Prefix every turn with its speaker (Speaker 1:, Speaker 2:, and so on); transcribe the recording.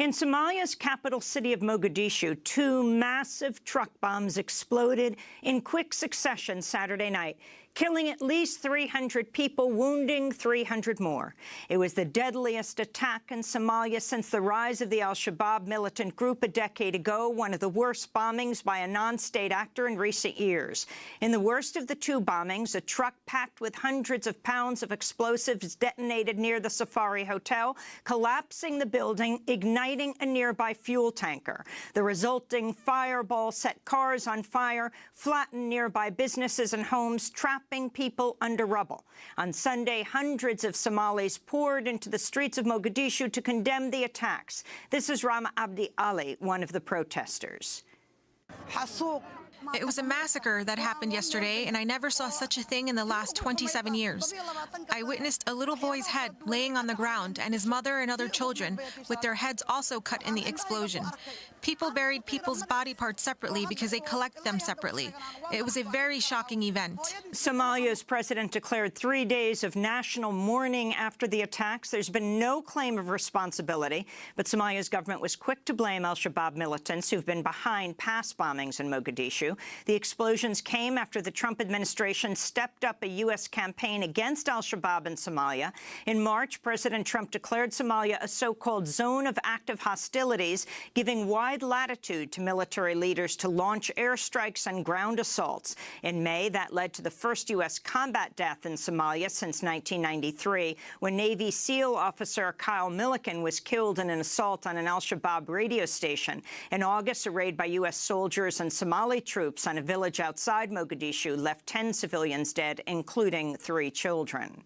Speaker 1: In Somalia's capital city of Mogadishu, two massive truck bombs exploded in quick succession Saturday night, killing at least 300 people, wounding 300 more. It was the deadliest attack in Somalia since the rise of the al-Shabaab militant group a decade ago, one of the worst bombings by a non-state actor in recent years. In the worst of the two bombings, a truck packed with hundreds of pounds of explosives detonated near the Safari Hotel, collapsing the building, igniting a nearby fuel tanker. The resulting fireball set cars on fire, flattened nearby businesses and homes, trapping people under rubble. On Sunday, hundreds of Somalis poured into the streets of Mogadishu to condemn the attacks. This is Rama Abdi Ali, one of the protesters.
Speaker 2: It was a massacre that happened yesterday, and I never saw such a thing in the last 27 years. I witnessed a little boy's head laying on the ground and his mother and other children with their heads also cut in the explosion. People buried people's body parts separately because they collect them separately. It was a very shocking event.
Speaker 1: Somalia's president declared three days of national mourning after the attacks. There's been no claim of responsibility, but Somalia's government was quick to blame al-Shabaab militants who've been behind past bombings in Mogadishu. The explosions came after the Trump administration stepped up a U.S. campaign against al-Shabaab in Somalia. In March, President Trump declared Somalia a so-called zone of active hostilities, giving wide wide latitude to military leaders to launch airstrikes and ground assaults. In May, that led to the first U.S. combat death in Somalia since 1993, when Navy SEAL officer Kyle Milliken was killed in an assault on an al-Shabaab radio station. In August, a raid by U.S. soldiers and Somali troops on a village outside Mogadishu left 10 civilians dead, including three children.